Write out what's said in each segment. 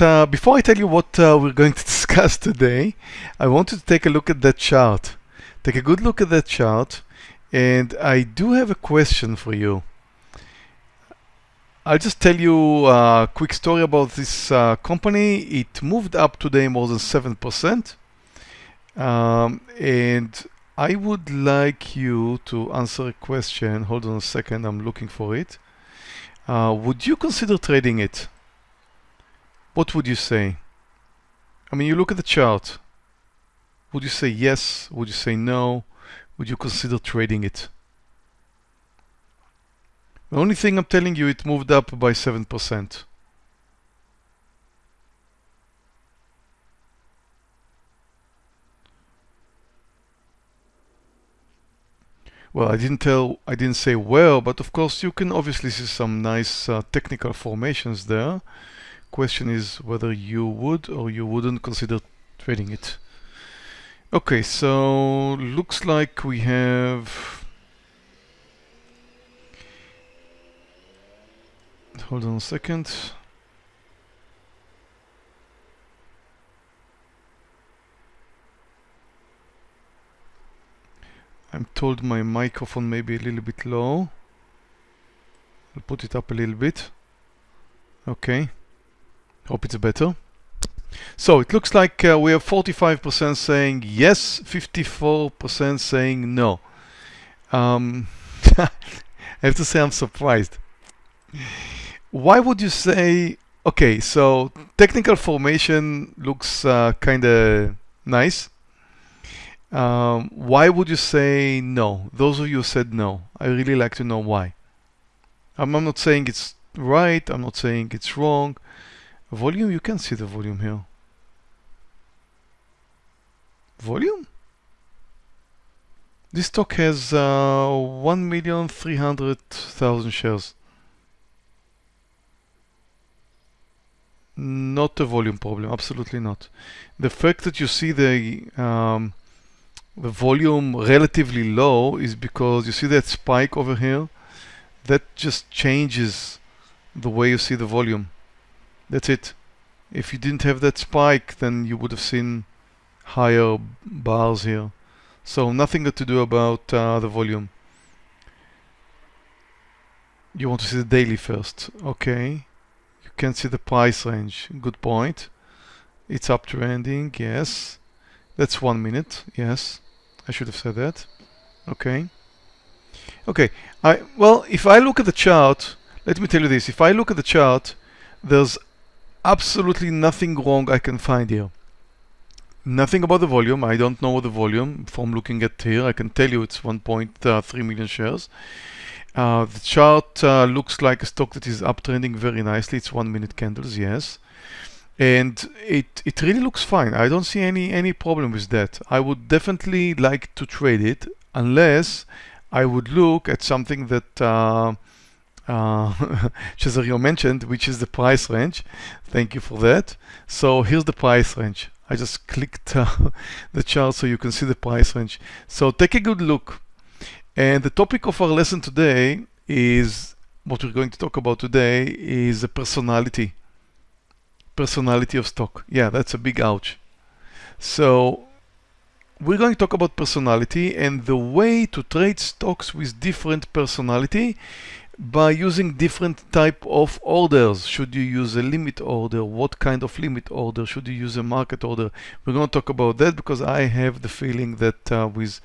Uh, before I tell you what uh, we're going to discuss today, I want you to take a look at that chart. Take a good look at that chart. And I do have a question for you. I'll just tell you a quick story about this uh, company. It moved up today more than 7%. Um, and I would like you to answer a question. Hold on a second, I'm looking for it. Uh, would you consider trading it? What would you say? I mean, you look at the chart. Would you say yes? Would you say no? Would you consider trading it? The only thing I'm telling you, it moved up by 7%. Well, I didn't tell, I didn't say where, but of course you can obviously see some nice uh, technical formations there. Question is whether you would or you wouldn't consider trading it. Okay, so looks like we have hold on a second. I'm told my microphone may be a little bit low. I'll put it up a little bit. Okay. Hope it's better. So it looks like uh, we have 45% saying yes, 54% saying no. Um, I have to say I'm surprised why would you say, okay, so technical formation looks uh, kind of nice. Um, why would you say no? Those of you said no. I really like to know why. I'm, I'm not saying it's right. I'm not saying it's wrong. Volume, you can see the volume here. Volume? This stock has uh, 1,300,000 shares. Not a volume problem, absolutely not. The fact that you see the um, the volume relatively low is because you see that spike over here that just changes the way you see the volume. That's it. If you didn't have that spike, then you would have seen higher bars here. So nothing to do about uh, the volume. You want to see the daily first. Okay You can see the price range. Good point. It's uptrending, yes. That's one minute, yes. I should have said that. Okay. Okay, I well, if I look at the chart, let me tell you this. If I look at the chart, there's absolutely nothing wrong I can find here. Nothing about the volume. I don't know what the volume from looking at here. I can tell you it's 1.3 million shares. Uh, the chart uh, looks like a stock that is uptrending very nicely. It's one minute candles, yes. And it, it really looks fine. I don't see any, any problem with that. I would definitely like to trade it unless I would look at something that uh, uh, Cesario mentioned, which is the price range. Thank you for that. So here's the price range. I just clicked uh, the chart so you can see the price range. So take a good look. And the topic of our lesson today is, what we're going to talk about today is the personality. Personality of stock. Yeah, that's a big ouch. So we're going to talk about personality and the way to trade stocks with different personality by using different type of orders. Should you use a limit order? What kind of limit order? Should you use a market order? We're going to talk about that because I have the feeling that uh, with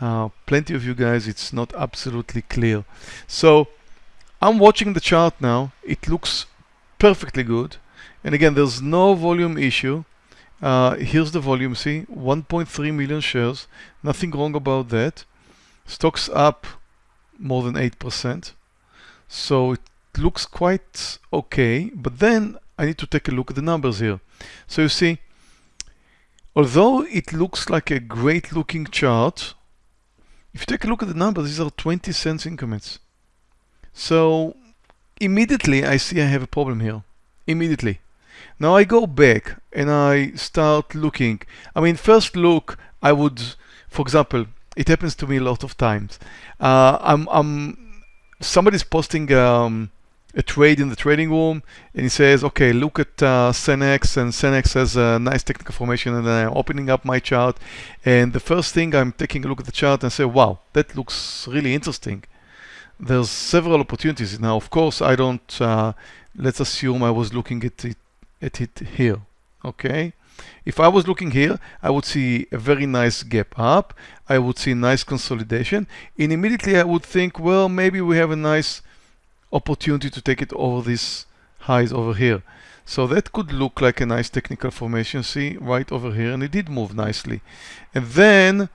uh, plenty of you guys it's not absolutely clear. So I'm watching the chart now. It looks perfectly good. And again, there's no volume issue. Uh, here's the volume, see, 1.3 million shares. Nothing wrong about that. Stocks up more than 8%. So it looks quite okay, but then I need to take a look at the numbers here. So you see, although it looks like a great looking chart, if you take a look at the numbers, these are 20 cents increments. So immediately I see I have a problem here. Immediately. Now I go back and I start looking. I mean, first look, I would, for example, it happens to me a lot of times. Uh, I'm, I'm somebody's posting um, a trade in the trading room and he says, okay, look at uh, Cenex and Cenex has a nice technical formation and I'm opening up my chart and the first thing I'm taking a look at the chart and say, wow, that looks really interesting. There's several opportunities. Now, of course, I don't, uh, let's assume I was looking at it, at it here, okay? If I was looking here, I would see a very nice gap up. I would see nice consolidation. And immediately I would think, well, maybe we have a nice opportunity to take it over these highs over here. So that could look like a nice technical formation, see, right over here, and it did move nicely. And then,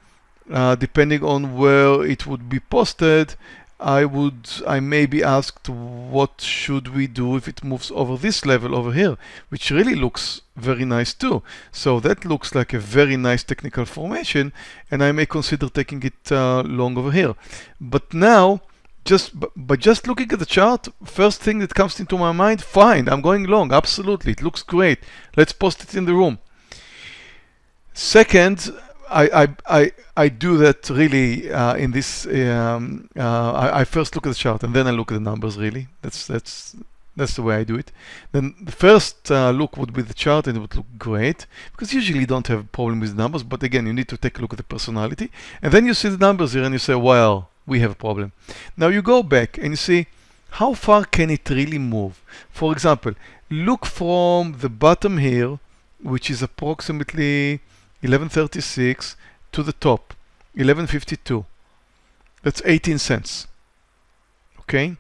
uh, depending on where it would be posted, I would, I may be asked what should we do if it moves over this level over here, which really looks very nice too. So that looks like a very nice technical formation and I may consider taking it uh, long over here. But now, just by just looking at the chart, first thing that comes into my mind, fine, I'm going long, absolutely, it looks great. Let's post it in the room. Second, I, I, I, I do that really uh, in this, um, uh, I, I, first look at the chart and then I look at the numbers really. That's, that's, that's the way I do it. Then the first uh, look would be the chart and it would look great because usually you don't have a problem with numbers, but again, you need to take a look at the personality. And then you see the numbers here and you say, well, we have a problem. Now you go back and you see how far can it really move. For example, look from the bottom here, which is approximately 1136 to the top 1152 that's 18 cents okay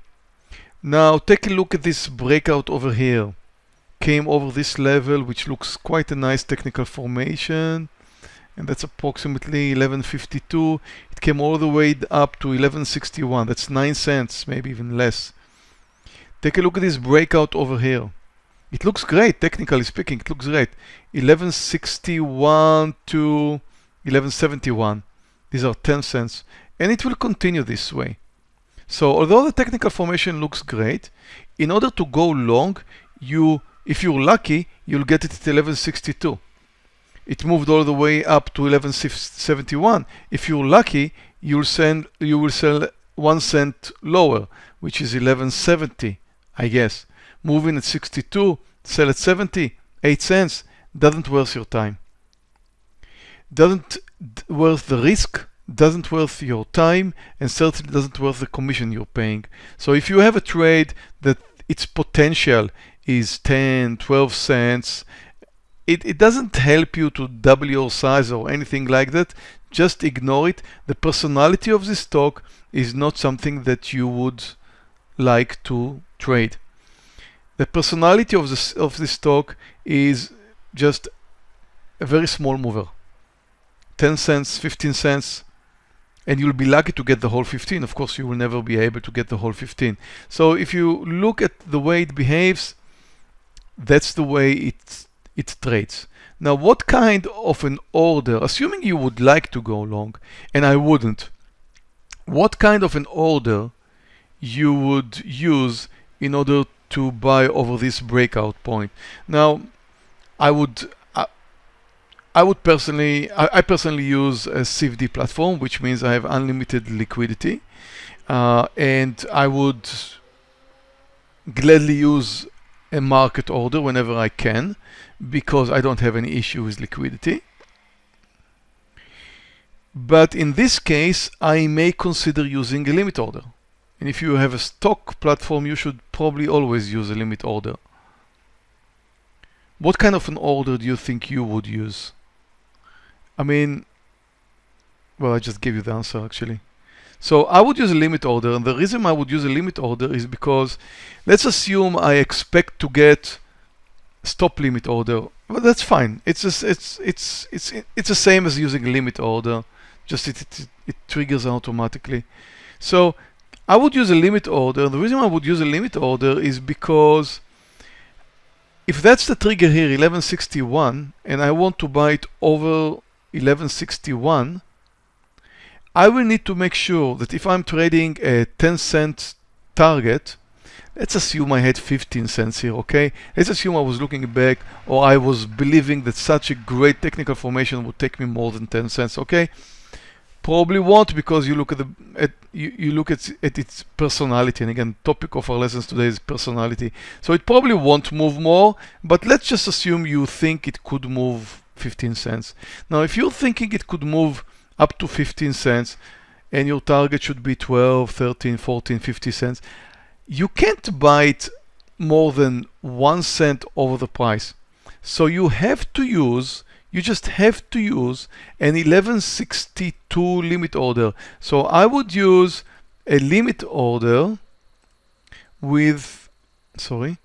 now take a look at this breakout over here came over this level which looks quite a nice technical formation and that's approximately 1152 it came all the way up to 1161 that's 9 cents maybe even less take a look at this breakout over here it looks great, technically speaking, it looks great. 1161 to 1171. These are 10 cents. And it will continue this way. So although the technical formation looks great, in order to go long, you, if you're lucky, you'll get it at 1162. It moved all the way up to 1171. If you're lucky, you'll send, you will sell one cent lower, which is 1170, I guess moving at 62, sell at 70, 8 cents, doesn't worth your time. Doesn't worth the risk, doesn't worth your time, and certainly doesn't worth the commission you're paying. So if you have a trade that its potential is 10, 12 cents, it, it doesn't help you to double your size or anything like that. Just ignore it. The personality of this stock is not something that you would like to trade the personality of this of this stock is just a very small mover 10 cents 15 cents and you'll be lucky to get the whole 15 of course you will never be able to get the whole 15 so if you look at the way it behaves that's the way it it trades. Now what kind of an order assuming you would like to go long and I wouldn't what kind of an order you would use in order to buy over this breakout point. Now, I would I, would personally I, I, personally use a CFD platform, which means I have unlimited liquidity, uh, and I would gladly use a market order whenever I can because I don't have any issue with liquidity. But in this case, I may consider using a limit order. And if you have a stock platform, you should probably always use a limit order. What kind of an order do you think you would use? I mean, well, I just gave you the answer actually. So I would use a limit order, and the reason I would use a limit order is because let's assume I expect to get stop limit order. Well, that's fine. It's just, it's it's it's it's the same as using a limit order, just it it, it triggers automatically. So I would use a limit order. The reason I would use a limit order is because if that's the trigger here, 1161, and I want to buy it over 1161, I will need to make sure that if I'm trading a 10 cent target, let's assume I had 15 cents here, okay? Let's assume I was looking back or I was believing that such a great technical formation would take me more than 10 cents, okay? probably won't because you look at the at you, you look at at its personality and again topic of our lessons today is personality so it probably won't move more but let's just assume you think it could move 15 cents now if you're thinking it could move up to 15 cents and your target should be 12 13 14 50 cents you can't buy it more than one cent over the price so you have to use you just have to use an 1162 limit order. So I would use a limit order with, sorry,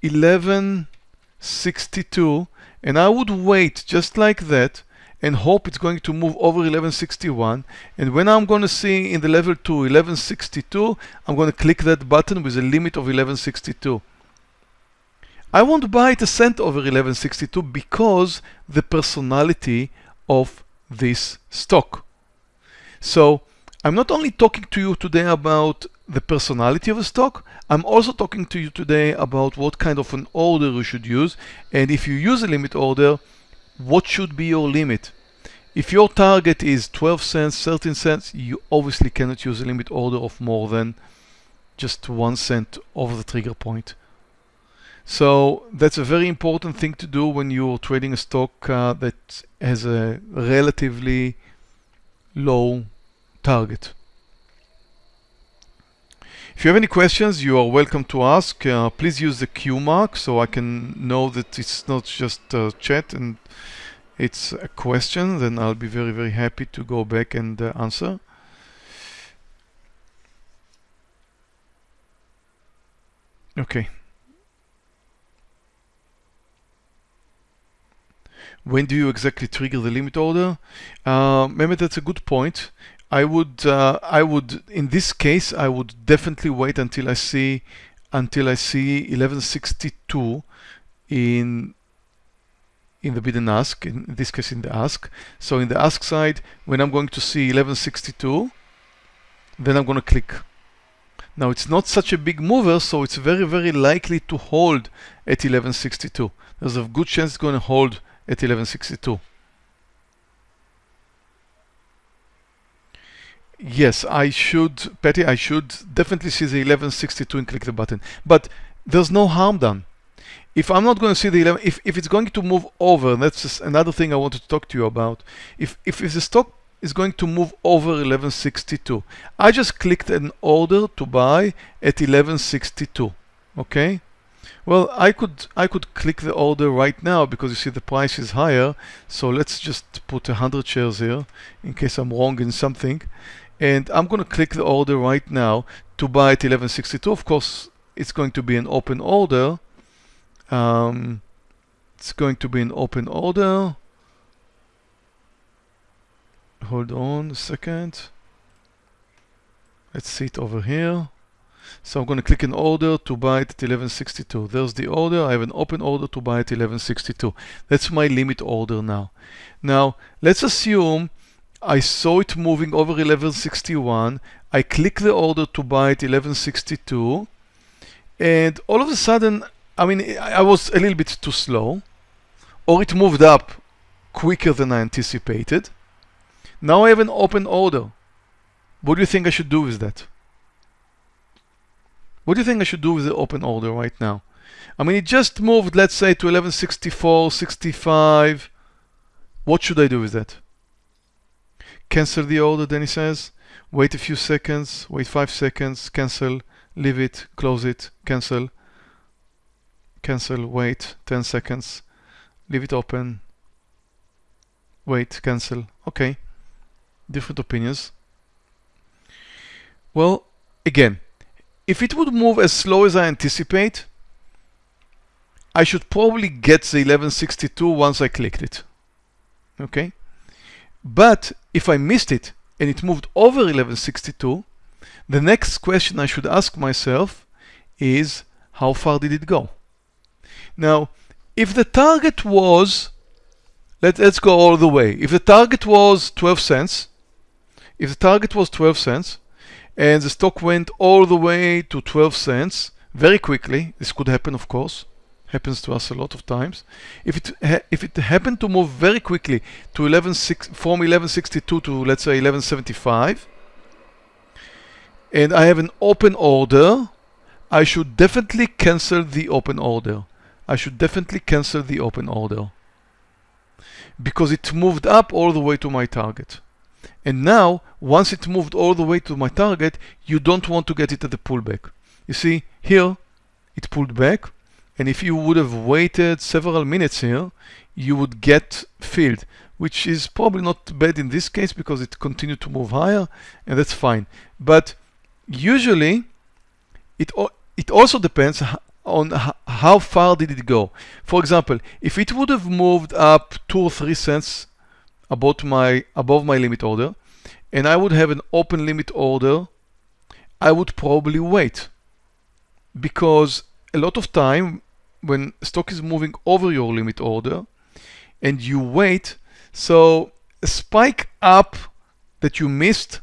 1162 and I would wait just like that and hope it's going to move over 1161 and when I'm going to see in the level 2 1162 I'm going to click that button with a limit of 1162 I won't buy it a cent over 1162 because the personality of this stock. So I'm not only talking to you today about the personality of a stock, I'm also talking to you today about what kind of an order you should use. And if you use a limit order, what should be your limit? If your target is 12 cents, 13 cents, you obviously cannot use a limit order of more than just one cent over the trigger point. So that's a very important thing to do when you're trading a stock uh, that has a relatively low target. If you have any questions, you are welcome to ask. Uh, please use the Q mark so I can know that it's not just chat and it's a question. Then I'll be very, very happy to go back and uh, answer. Okay. when do you exactly trigger the limit order? Uh, that's a good point. I would, uh, I would, in this case, I would definitely wait until I see, until I see 1162 in in the bid and ask, in this case in the ask. So in the ask side, when I'm going to see 1162, then I'm going to click. Now it's not such a big mover, so it's very, very likely to hold at 1162. There's a good chance it's going to hold at 1162. Yes, I should, Patty, I should definitely see the 1162 and click the button. But there's no harm done. If I'm not going to see the 11, if, if it's going to move over, that's just another thing I wanted to talk to you about. If, if, if the stock is going to move over 1162, I just clicked an order to buy at 1162, okay? Well, I could I could click the order right now because you see the price is higher. So let's just put 100 shares here in case I'm wrong in something. And I'm going to click the order right now to buy at 1162. Of course, it's going to be an open order. Um, it's going to be an open order. Hold on a second. Let's see it over here. So I'm going to click an order to buy it at 1162. There's the order. I have an open order to buy at 1162. That's my limit order now. Now, let's assume I saw it moving over 1161. I click the order to buy at 1162. And all of a sudden, I mean, I was a little bit too slow. Or it moved up quicker than I anticipated. Now I have an open order. What do you think I should do with that? What do you think I should do with the open order right now? I mean, it just moved, let's say, to 1164, 65. What should I do with that? Cancel the order, then he says. Wait a few seconds, wait five seconds, cancel, leave it, close it, cancel, cancel, wait 10 seconds, leave it open, wait, cancel. Okay, different opinions. Well, again, if it would move as slow as I anticipate, I should probably get the 1162 once I clicked it. Okay? But if I missed it and it moved over 1162, the next question I should ask myself is how far did it go? Now, if the target was, let, let's go all the way. If the target was 12 cents, if the target was 12 cents, and the stock went all the way to 12 cents very quickly. This could happen, of course. Happens to us a lot of times. If it if it happened to move very quickly to 11 from 1162 to let's say 1175, and I have an open order, I should definitely cancel the open order. I should definitely cancel the open order because it moved up all the way to my target. And now, once it moved all the way to my target, you don't want to get it at the pullback. You see, here, it pulled back, and if you would have waited several minutes here, you would get filled, which is probably not bad in this case because it continued to move higher, and that's fine. But usually, it, it also depends on how far did it go. For example, if it would have moved up two or three cents above my above my limit order, and I would have an open limit order, I would probably wait because a lot of time when stock is moving over your limit order and you wait, so a spike up that you missed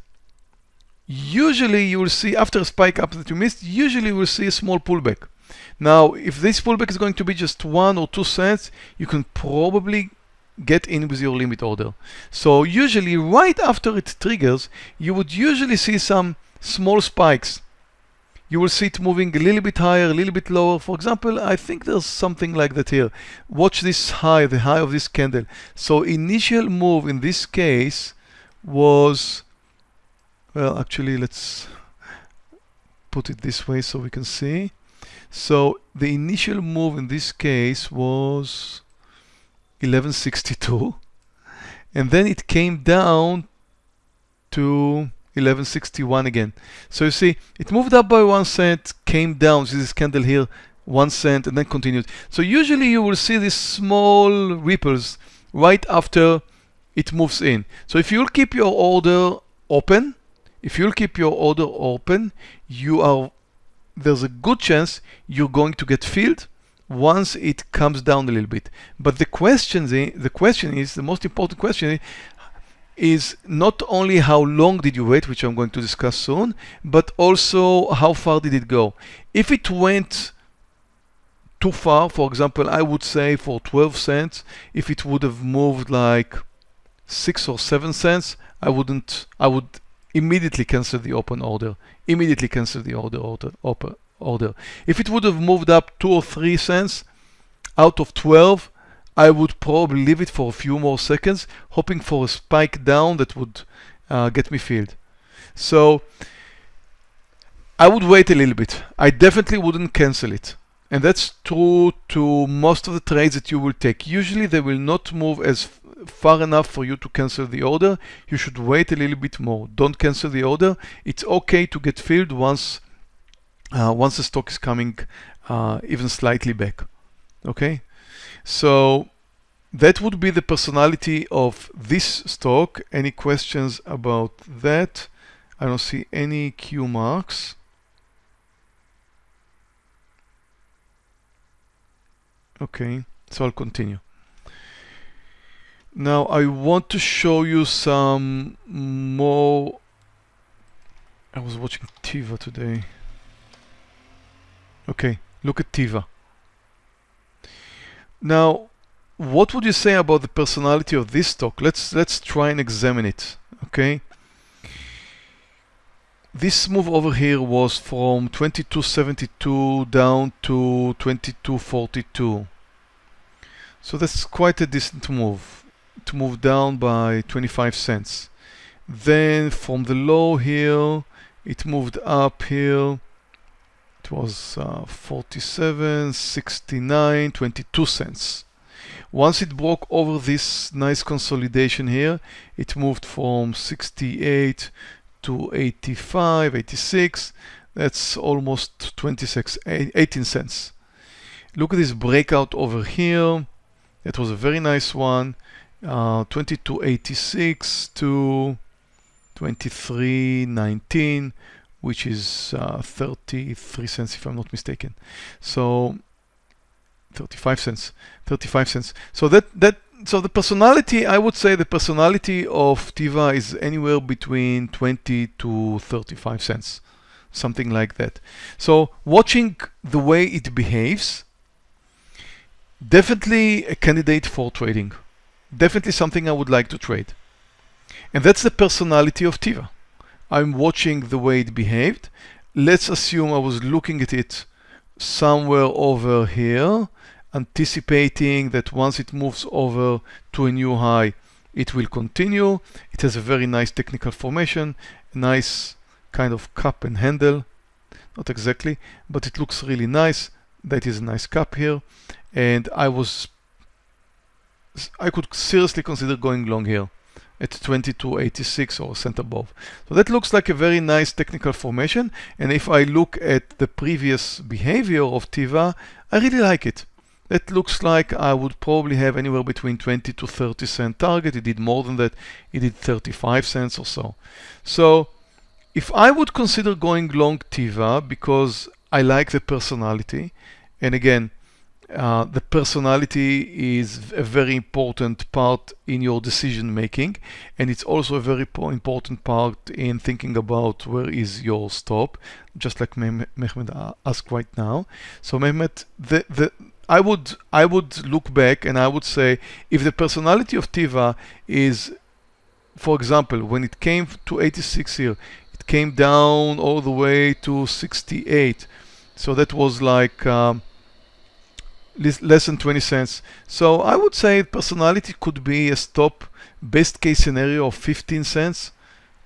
usually you will see after a spike up that you missed, usually you will see a small pullback. Now, if this pullback is going to be just one or two cents, you can probably get in with your limit order. So usually right after it triggers, you would usually see some small spikes. You will see it moving a little bit higher, a little bit lower. For example, I think there's something like that here. Watch this high, the high of this candle. So initial move in this case was well, actually, let's put it this way so we can see. So the initial move in this case was 1162 and then it came down to 1161 again. So you see, it moved up by one cent, came down, see this candle here, one cent, and then continued. So usually you will see these small ripples right after it moves in. So if you'll keep your order open, if you'll keep your order open, you are there's a good chance you're going to get filled once it comes down a little bit. But the question, the question is, the most important question is not only how long did you wait, which I'm going to discuss soon, but also how far did it go. If it went too far, for example, I would say for 12 cents, if it would have moved like six or seven cents, I wouldn't, I would immediately cancel the open order. Immediately cancel the order, order, order, order. If it would have moved up two or three cents out of 12, I would probably leave it for a few more seconds, hoping for a spike down that would uh, get me filled. So I would wait a little bit. I definitely wouldn't cancel it. And that's true to most of the trades that you will take. Usually they will not move as far enough for you to cancel the order, you should wait a little bit more. Don't cancel the order. It's okay to get filled once uh, once the stock is coming uh, even slightly back. Okay, so that would be the personality of this stock. Any questions about that? I don't see any Q marks. Okay, so I'll continue. Now I want to show you some more I was watching Teva today. Okay, look at Teva. Now, what would you say about the personality of this stock? Let's let's try and examine it. Okay. This move over here was from 2272 down to 2242. So that's quite a decent move to move down by 25 cents. Then from the low here, it moved up here. Was uh, 47, 69, 22 cents. Once it broke over this nice consolidation here, it moved from 68 to 85, 86. That's almost 26, 18 cents. Look at this breakout over here. That was a very nice one uh, 2286 to 2319 which is uh, 33 cents if I'm not mistaken so 35 cents 35 cents so that that so the personality I would say the personality of Teva is anywhere between 20 to 35 cents something like that so watching the way it behaves definitely a candidate for trading. Definitely something I would like to trade. And that's the personality of Teva. I'm watching the way it behaved. Let's assume I was looking at it somewhere over here, anticipating that once it moves over to a new high, it will continue. It has a very nice technical formation, a nice kind of cup and handle. Not exactly, but it looks really nice. That is a nice cup here. And I was, I could seriously consider going long here at 2286 or cent above. So that looks like a very nice technical formation. And if I look at the previous behavior of Teva, I really like it. That looks like I would probably have anywhere between 20 to 30 cent target. It did more than that. It did 35 cents or so. So if I would consider going long Teva because I like the personality, and again, uh, the personality is a very important part in your decision making and it's also a very important part in thinking about where is your stop just like Mehmet asked right now. So Mehmet the, the I would I would look back and I would say if the personality of Teva is for example when it came to 86 here it came down all the way to 68 so that was like um, less than 20 cents. So I would say personality could be a stop best case scenario of 15 cents,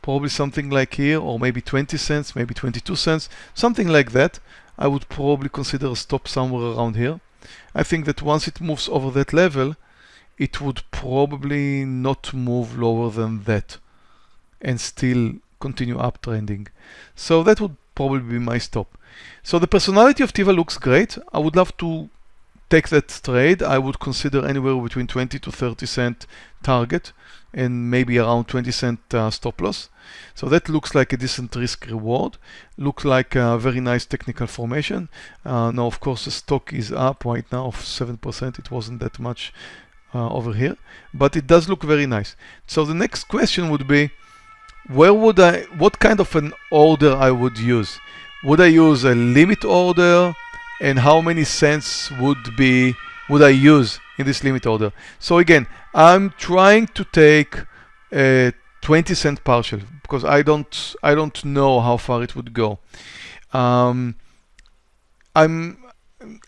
probably something like here, or maybe 20 cents, maybe 22 cents, something like that. I would probably consider a stop somewhere around here. I think that once it moves over that level, it would probably not move lower than that and still continue uptrending. So that would probably be my stop. So the personality of Teva looks great. I would love to take that trade, I would consider anywhere between 20 to 30 cent target and maybe around 20 cent uh, stop loss. So that looks like a decent risk reward. Looks like a very nice technical formation. Uh, now, of course, the stock is up right now of 7%. It wasn't that much uh, over here, but it does look very nice. So the next question would be, where would I, what kind of an order I would use? Would I use a limit order? And how many cents would be would I use in this limit order. So again, I'm trying to take a 20 cent partial because I don't I don't know how far it would go. Um, I'm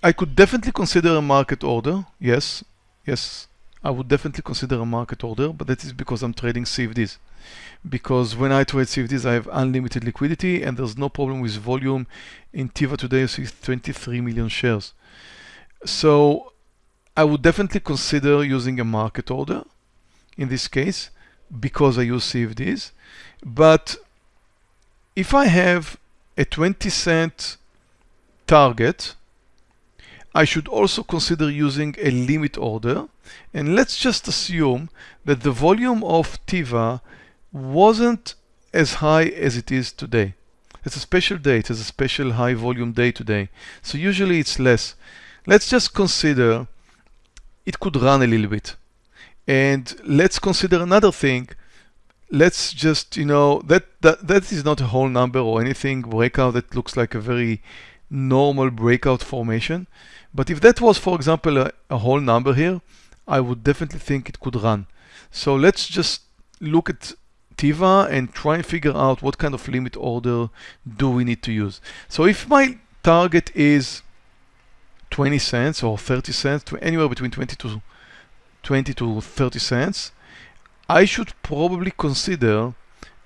I could definitely consider a market order. Yes, yes, I would definitely consider a market order, but that is because I'm trading CFDs because when I trade CFDs, I have unlimited liquidity and there's no problem with volume. In Teva today, you see 23 million shares. So I would definitely consider using a market order in this case because I use CFDs. But if I have a 20 cent target, I should also consider using a limit order. And let's just assume that the volume of Teva wasn't as high as it is today. It's a special day, it is a special high volume day today. So usually it's less. Let's just consider it could run a little bit. And let's consider another thing. Let's just, you know, that, that, that is not a whole number or anything breakout that looks like a very normal breakout formation. But if that was, for example, a, a whole number here, I would definitely think it could run. So let's just look at Teva and try and figure out what kind of limit order do we need to use. So if my target is 20 cents or 30 cents, to anywhere between 20 to 20 to 30 cents, I should probably consider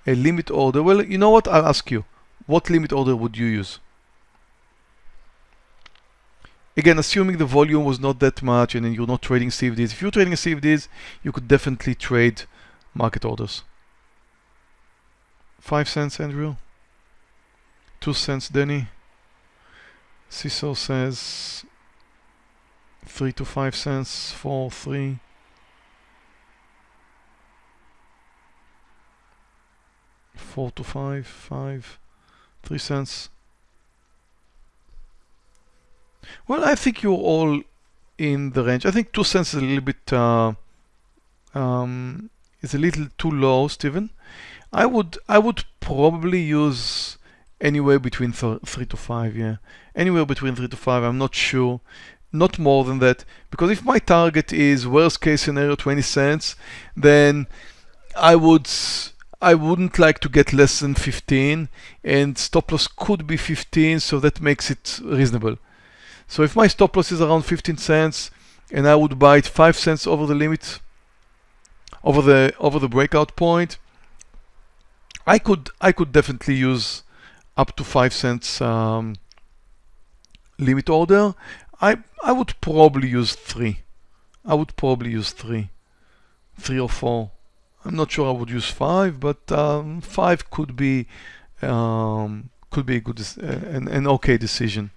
a limit order. Well, you know what? I'll ask you. What limit order would you use? Again, assuming the volume was not that much and you're not trading CFDs. If you're trading CFDs, you could definitely trade market orders. Five cents, Andrew. Two cents, Denny. Cecil says three to five cents, four, three. Four to five, five, three cents. Well, I think you're all in the range. I think two cents is a little bit uh, um, is a little too low, Stephen. I would I would probably use anywhere between th three to five. Yeah, anywhere between three to five. I'm not sure. not more than that. Because if my target is worst case scenario 20 cents, then I would I wouldn't like to get less than 15 and stop loss could be 15 so that makes it reasonable. So if my stop loss is around 15 cents and I would buy it 5 cents over the limit over the over the breakout point I could I could definitely use up to 5 cents um, limit order. I I would probably use 3 I would probably use 3 3 or 4 I'm not sure I would use five, but um, five could be um, could be a good uh, an, an okay decision.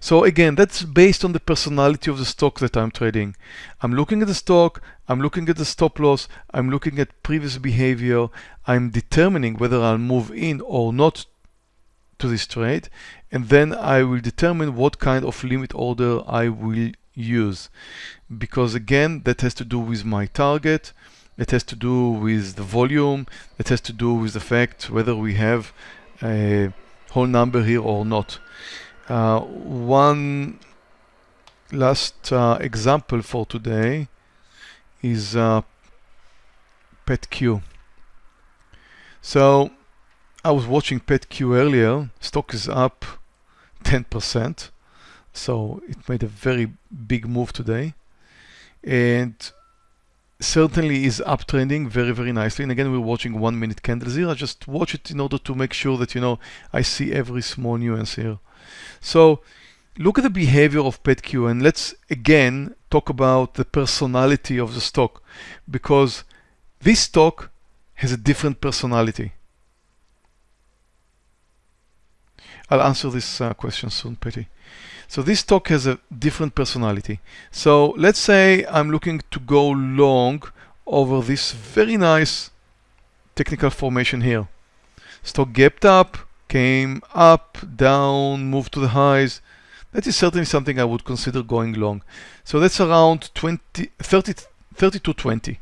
So again, that's based on the personality of the stock that I'm trading. I'm looking at the stock, I'm looking at the stop loss, I'm looking at previous behavior, I'm determining whether I'll move in or not to this trade, and then I will determine what kind of limit order I will use. Because again, that has to do with my target, it has to do with the volume. It has to do with the fact whether we have a whole number here or not. Uh, one last uh, example for today is uh, PetQ. So I was watching PetQ earlier. Stock is up 10%. So it made a very big move today. And certainly is uptrending very, very nicely. And again, we're watching one minute candles here. I just watch it in order to make sure that, you know, I see every small nuance here. So look at the behavior of PetQ and let's again talk about the personality of the stock because this stock has a different personality. I'll answer this uh, question soon, Petty. So this stock has a different personality. So let's say I'm looking to go long over this very nice technical formation here. Stock gapped up, came up, down, moved to the highs. That is certainly something I would consider going long. So that's around 20, 30, 32.20.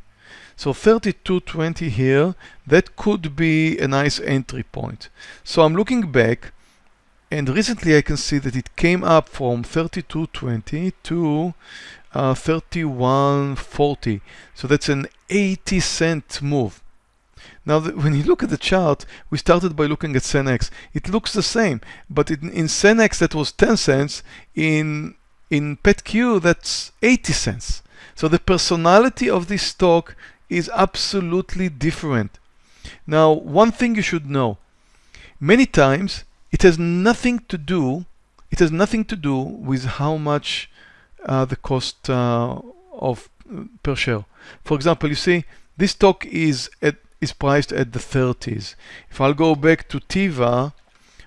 So 32.20 here, that could be a nice entry point. So I'm looking back and recently I can see that it came up from 32.20 to uh, 31.40. So that's an 80 cent move. Now, when you look at the chart, we started by looking at CenX. It looks the same, but in, in that was 10 cents. In in PetQ that's 80 cents. So the personality of this stock is absolutely different. Now, one thing you should know: many times it has nothing to do, it has nothing to do with how much uh, the cost uh, of uh, per share. For example, you see this stock is at is priced at the 30s. If I'll go back to Teva,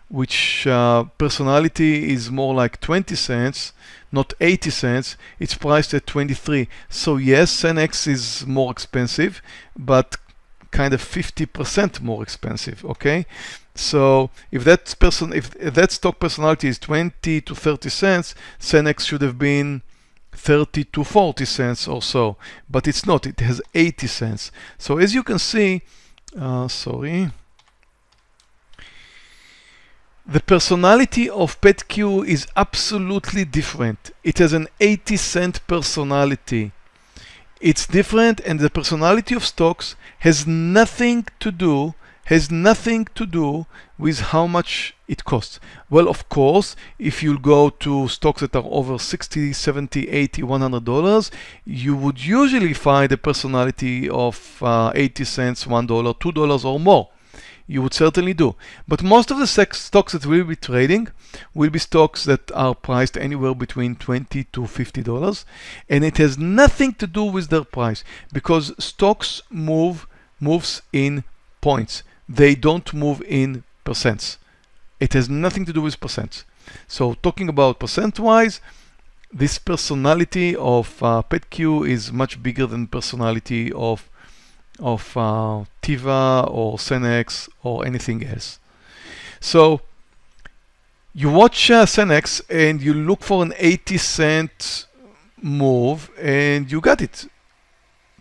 which uh, personality is more like 20 cents, not 80 cents, it's priced at 23. So yes, CenX is more expensive, but kind of 50% more expensive, okay? So if that person, if that stock personality is 20 to 30 cents, CenX should have been 30 to 40 cents or so, but it's not, it has 80 cents. So as you can see, uh, sorry, the personality of PetQ is absolutely different. It has an 80 cent personality. It's different and the personality of stocks has nothing to do has nothing to do with how much it costs. Well, of course, if you go to stocks that are over 60, 70, 80, 100 dollars, you would usually find a personality of uh, 80 cents, 1 dollar, 2 dollars or more. You would certainly do. But most of the stocks that we'll be trading will be stocks that are priced anywhere between 20 to 50 dollars and it has nothing to do with their price because stocks move moves in points they don't move in percents. It has nothing to do with percents. So talking about percent-wise, this personality of uh, PetQ is much bigger than personality of of uh, Teva or Senex or anything else. So you watch uh, CenX and you look for an 80 cent move and you got it.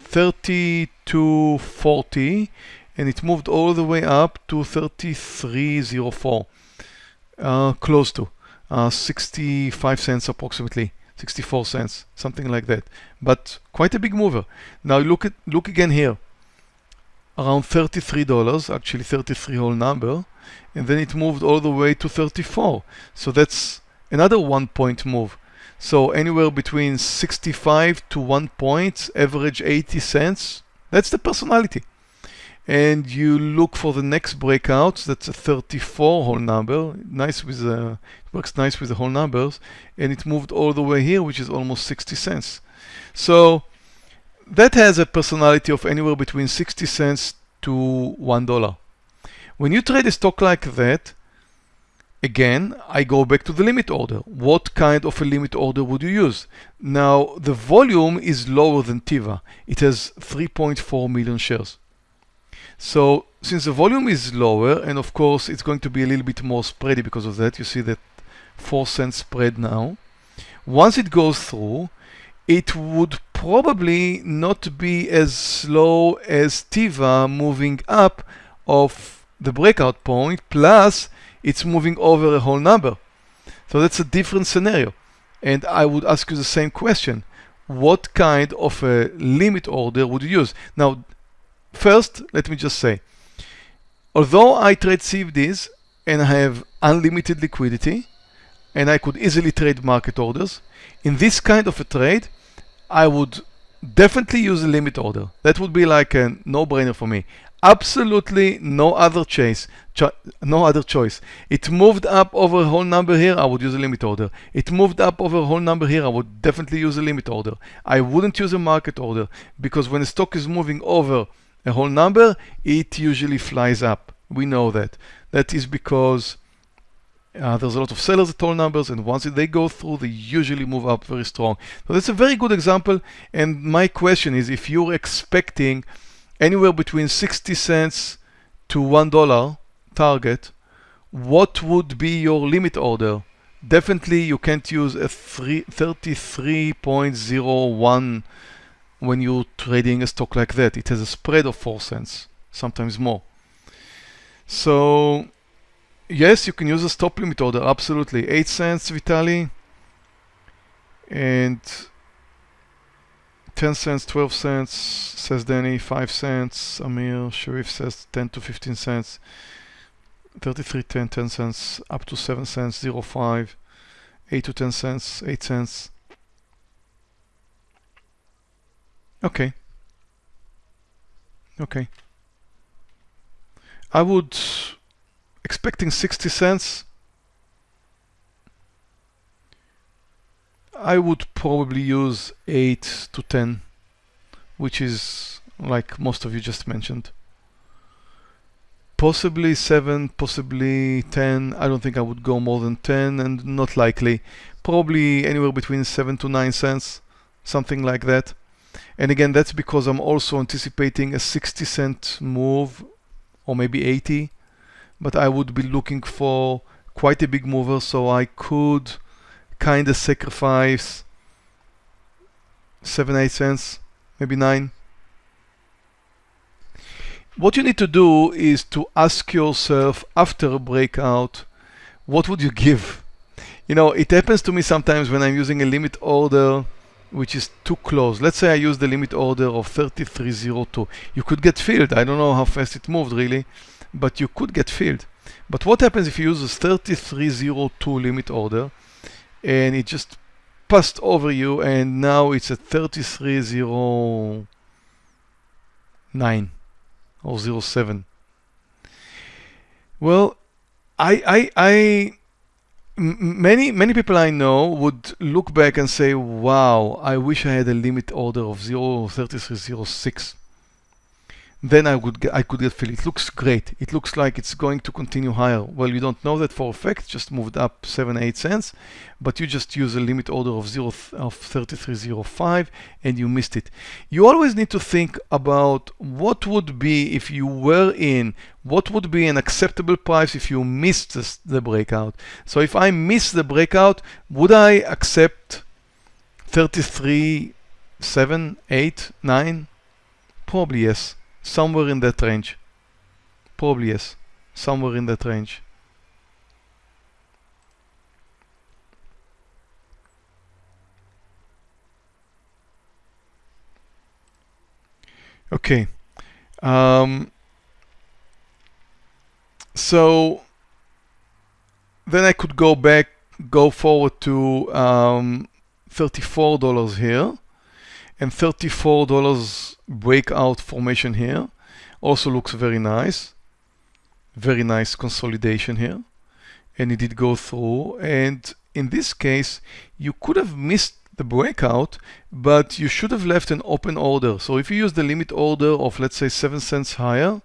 30 to 40 and it moved all the way up to 3304 uh, close to uh, 65 cents approximately 64 cents something like that. But quite a big mover. Now look at look again here. Around $33 actually 33 whole number. And then it moved all the way to 34 so that's another one point move. So anywhere between 65 to one point average 80 cents. That's the personality and you look for the next breakout that's a 34 whole number nice with uh, the works nice with the whole numbers and it moved all the way here which is almost 60 cents. So that has a personality of anywhere between 60 cents to one dollar. When you trade a stock like that again I go back to the limit order. What kind of a limit order would you use? Now the volume is lower than Teva. it has 3.4 million shares so since the volume is lower, and of course it's going to be a little bit more spready because of that, you see that 4 cents spread now. Once it goes through, it would probably not be as slow as Teva moving up of the breakout point, plus it's moving over a whole number. So that's a different scenario. And I would ask you the same question. What kind of a limit order would you use? Now, First, let me just say, although I trade CFDs and I have unlimited liquidity and I could easily trade market orders, in this kind of a trade, I would definitely use a limit order. That would be like a no-brainer for me. Absolutely no other choice. no other choice. It moved up over a whole number here, I would use a limit order. It moved up over a whole number here, I would definitely use a limit order. I wouldn't use a market order because when the stock is moving over a whole number, it usually flies up. We know that. That is because uh, there's a lot of sellers at all numbers, and once they go through, they usually move up very strong. So that's a very good example. And my question is, if you're expecting anywhere between 60 cents to one dollar target, what would be your limit order? Definitely, you can't use a 33.01 when you're trading a stock like that. It has a spread of 4 cents, sometimes more. So yes, you can use a stop limit order, absolutely. 8 cents, Vitali. And 10 cents, 12 cents, says Danny, 5 cents, Amir, Sharif says 10 to 15 cents, 33, 10, 10 cents, up to 7 cents, 0, 5, 8 to 10 cents, 8 cents, Okay. Okay. I would expecting 60 cents. I would probably use 8 to 10, which is like most of you just mentioned. Possibly 7, possibly 10. I don't think I would go more than 10 and not likely. Probably anywhere between 7 to 9 cents, something like that. And again, that's because I'm also anticipating a 60 cent move or maybe 80, but I would be looking for quite a big mover so I could kind of sacrifice 7, 8 cents, maybe 9. What you need to do is to ask yourself after a breakout, what would you give? You know, it happens to me sometimes when I'm using a limit order which is too close. Let's say I use the limit order of 3302. You could get filled. I don't know how fast it moved really, but you could get filled. But what happens if you use this 3302 limit order and it just passed over you and now it's at 3309 or 07? Well, I, I, I many many people I know would look back and say, "Wow, I wish I had a limit order of 0.3306." Then I would I could get filled. It looks great. It looks like it's going to continue higher. Well, you don't know that for a fact. Just moved up seven eight cents, but you just use a limit order of zero of 3305 and you missed it. You always need to think about what would be if you were in. What would be an acceptable price if you missed this, the breakout? So if I miss the breakout, would I accept 33, 7, 8, 9? Probably yes somewhere in that range. Probably yes, somewhere in that range. Okay. Um, so then I could go back, go forward to um, $34 here and $34 breakout formation here. Also looks very nice. Very nice consolidation here. And it did go through. And in this case, you could have missed the breakout, but you should have left an open order. So if you use the limit order of, let's say, 7 cents higher,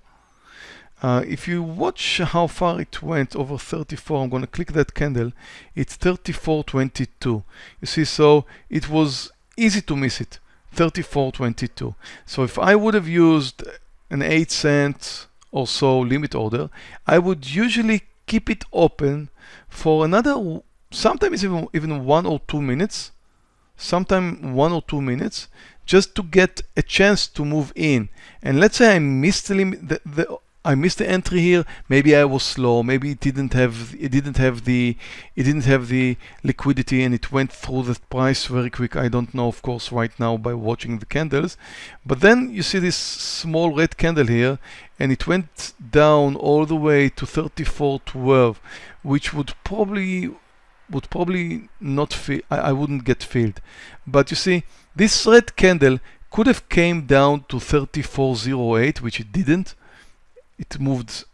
uh, if you watch how far it went over 34, I'm going to click that candle, it's 34.22. You see, so it was easy to miss it, 34.22. So if I would have used an 8 cent or so limit order, I would usually keep it open for another, sometimes even, even one or two minutes, sometime one or two minutes, just to get a chance to move in. And let's say I missed the, limit, the, the I missed the entry here. Maybe I was slow. Maybe it didn't have it didn't have the it didn't have the liquidity and it went through the price very quick. I don't know, of course, right now by watching the candles. But then you see this small red candle here, and it went down all the way to 34.12, which would probably would probably not feel. I, I wouldn't get filled. But you see, this red candle could have came down to 34.08, which it didn't it moved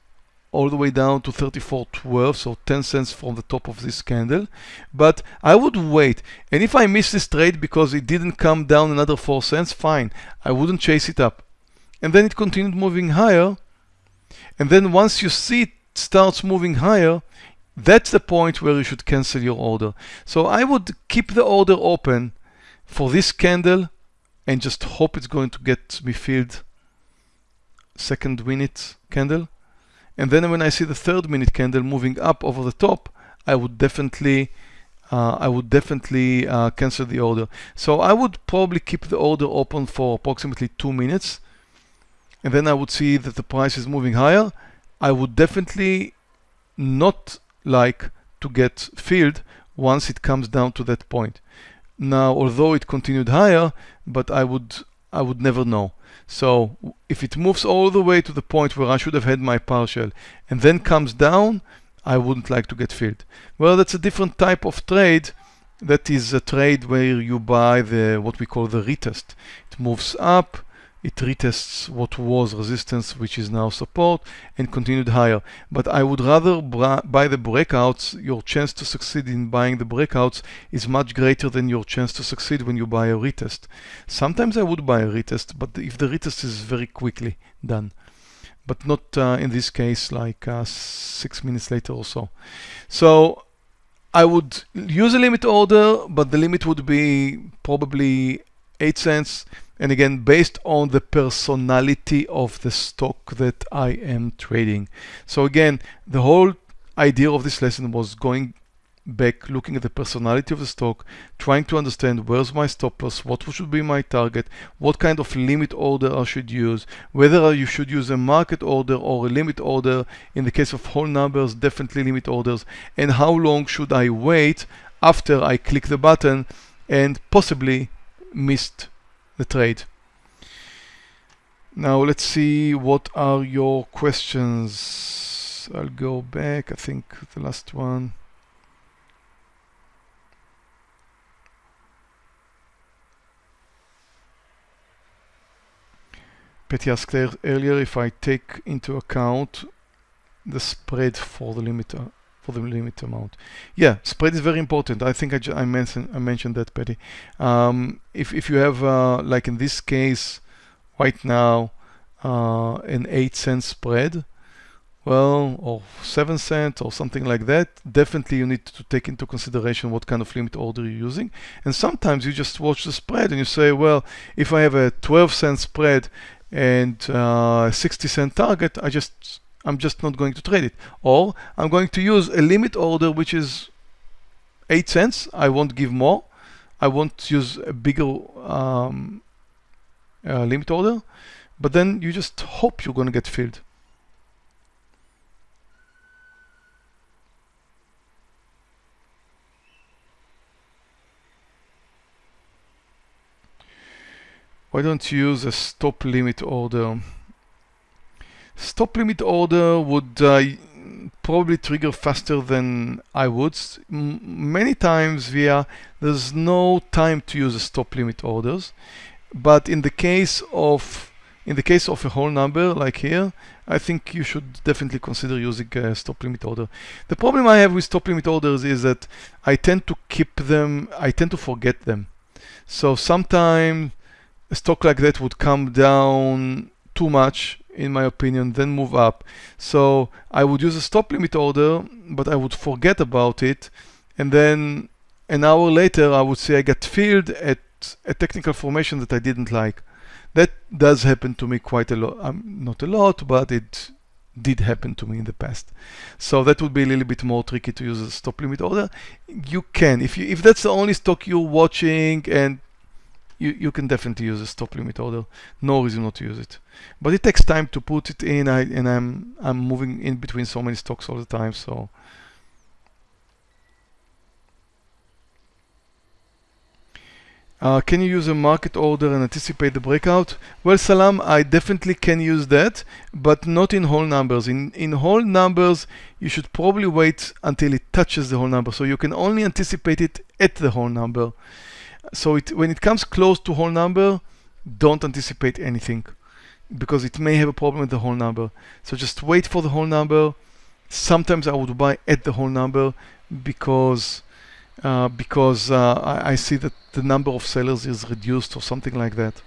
all the way down to 34.12 so 10 cents from the top of this candle. But I would wait and if I miss this trade because it didn't come down another 4 cents fine I wouldn't chase it up. And then it continued moving higher. And then once you see it starts moving higher that's the point where you should cancel your order. So I would keep the order open for this candle and just hope it's going to get me filled second minute candle. And then when I see the third minute candle moving up over the top, I would definitely uh, I would definitely uh, cancel the order. So I would probably keep the order open for approximately two minutes. And then I would see that the price is moving higher. I would definitely not like to get filled once it comes down to that point. Now, although it continued higher, but I would I would never know. So if it moves all the way to the point where I should have had my partial and then comes down, I wouldn't like to get filled. Well, that's a different type of trade. That is a trade where you buy the what we call the retest. It moves up, it retests what was resistance, which is now support, and continued higher. But I would rather buy the breakouts. Your chance to succeed in buying the breakouts is much greater than your chance to succeed when you buy a retest. Sometimes I would buy a retest, but if the retest is very quickly done. But not uh, in this case, like uh, six minutes later or so. So I would use a limit order, but the limit would be probably 8 cents and again based on the personality of the stock that I am trading. So again, the whole idea of this lesson was going back, looking at the personality of the stock, trying to understand where's my stop loss, what should be my target, what kind of limit order I should use, whether you should use a market order or a limit order. In the case of whole numbers, definitely limit orders, and how long should I wait after I click the button and possibly missed the trade. Now let's see what are your questions. I'll go back, I think the last one. Petty asked earlier if I take into account the spread for the limiter for the limit amount. Yeah, spread is very important. I think I, I mentioned I mentioned that, Petty. Um, if if you have uh, like in this case, right now, uh, an eight cent spread, well, or seven cent or something like that, definitely you need to take into consideration what kind of limit order you're using. And sometimes you just watch the spread and you say, well, if I have a 12 cent spread and uh, 60 cent target, I just I'm just not going to trade it. Or I'm going to use a limit order which is 8 cents. I won't give more. I won't use a bigger um, uh, limit order. But then you just hope you're going to get filled. why don't you use a stop limit order? Stop limit order would uh, probably trigger faster than I would. M many times via there's no time to use stop limit orders, but in the case of in the case of a whole number like here, I think you should definitely consider using a stop limit order. The problem I have with stop limit orders is that I tend to keep them, I tend to forget them. So sometimes a stock like that would come down too much in my opinion, then move up. So I would use a stop limit order, but I would forget about it. And then an hour later, I would say I got filled at a technical formation that I didn't like. That does happen to me quite a lot. Um, not a lot, but it did happen to me in the past. So that would be a little bit more tricky to use a stop limit order. You can, if you if that's the only stock you're watching and you, you can definitely use a stop limit order. No reason not to use it. But it takes time to put it in I, and I'm I'm moving in between so many stocks all the time so Uh, can you use a market order and anticipate the breakout? Well, Salam, I definitely can use that, but not in whole numbers. In, in whole numbers, you should probably wait until it touches the whole number. So you can only anticipate it at the whole number. So it, when it comes close to whole number, don't anticipate anything because it may have a problem with the whole number. So just wait for the whole number. Sometimes I would buy at the whole number because uh, because uh, I, I see that the number of sellers is reduced or something like that.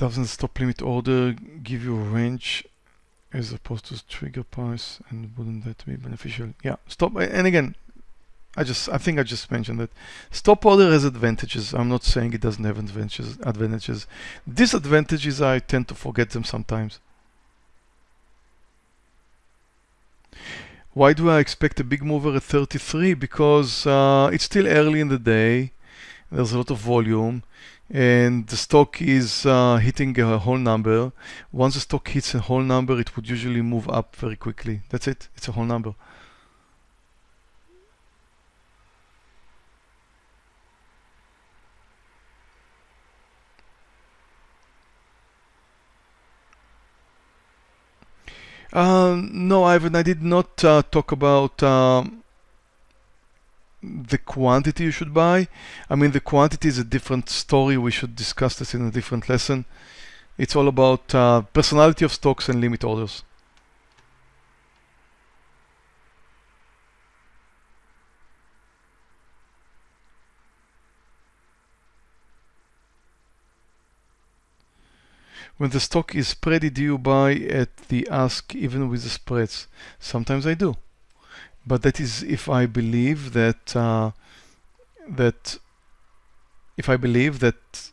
Doesn't stop limit order give you a range as opposed to trigger price and wouldn't that be beneficial? Yeah, stop and again I just I think I just mentioned that stop order has advantages. I'm not saying it doesn't have advantages advantages. Disadvantages I tend to forget them sometimes. Why do I expect a big mover at 33? Because uh, it's still early in the day. There's a lot of volume and the stock is uh, hitting a whole number. Once the stock hits a whole number, it would usually move up very quickly. That's it. It's a whole number. Uh, no, Ivan, I did not uh, talk about um, the quantity you should buy. I mean, the quantity is a different story. We should discuss this in a different lesson. It's all about uh, personality of stocks and limit orders. When the stock is spready, do you buy at the ask even with the spreads? Sometimes I do but that is if I believe that uh, that if I believe that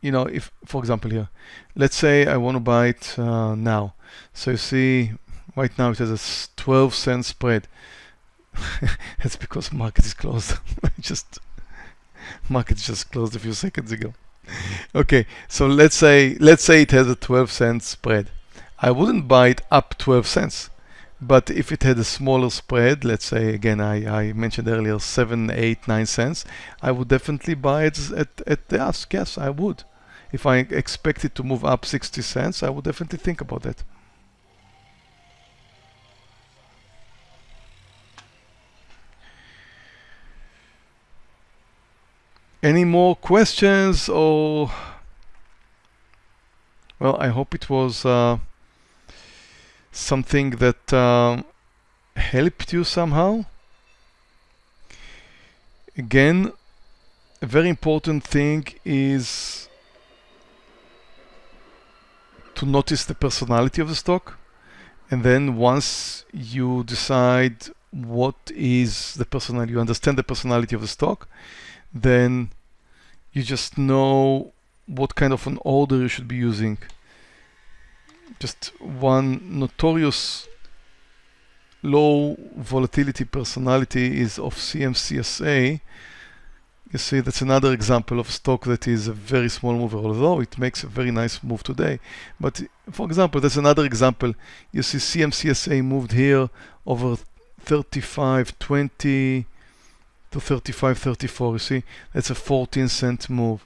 you know if for example here let's say I want to buy it uh, now. So you see right now it has a 12 cent spread. It's because market is closed. Just market just closed a few seconds ago. Okay so let's say let's say it has a 12 cent spread. I wouldn't buy it up 12 cents but if it had a smaller spread, let's say again I, I mentioned earlier 7, 8, 9 cents, I would definitely buy it at, at the ask. Yes, I would. If I expect it to move up 60 cents, I would definitely think about that. Any more questions or well I hope it was uh, something that uh, helped you somehow. Again, a very important thing is to notice the personality of the stock. And then once you decide what is the personality, you understand the personality of the stock, then you just know what kind of an order you should be using just one notorious low volatility personality is of CMCSA. You see, that's another example of stock that is a very small mover, although it makes a very nice move today. But for example, that's another example. You see CMCSA moved here over 35.20 to 35.34. You see, that's a 14 cent move.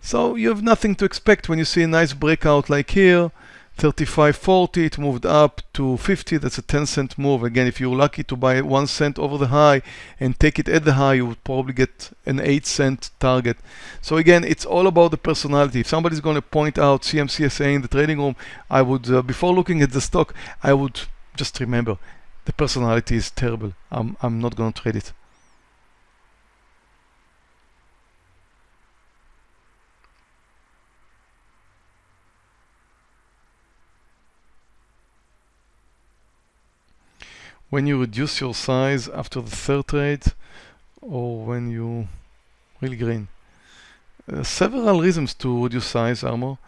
So you have nothing to expect when you see a nice breakout like here, 35.40, it moved up to 50, that's a 10 cent move. Again, if you're lucky to buy one cent over the high and take it at the high, you would probably get an 8 cent target. So again, it's all about the personality. If somebody's going to point out CMCSA in the trading room, I would, uh, before looking at the stock, I would just remember, the personality is terrible. I'm, I'm not going to trade it. When you reduce your size after the third trade or when you really green. Uh, several reasons to reduce size armor.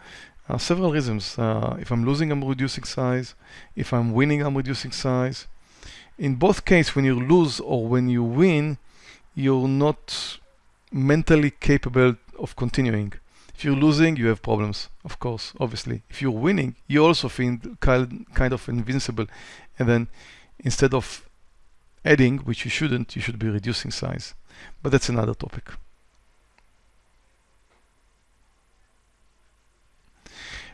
Uh, several reasons. Uh, if I'm losing, I'm reducing size. If I'm winning, I'm reducing size. In both cases, when you lose or when you win, you're not mentally capable of continuing. If you're losing, you have problems, of course, obviously. If you're winning, you also feel kind, kind of invincible. And then instead of adding, which you shouldn't, you should be reducing size. But that's another topic.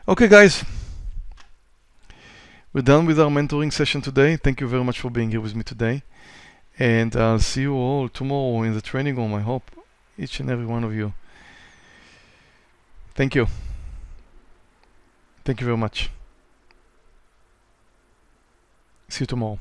Okay, guys. We're done with our mentoring session today. Thank you very much for being here with me today. And I'll see you all tomorrow in the training room, I hope. Each and every one of you. Thank you. Thank you very much. See you tomorrow.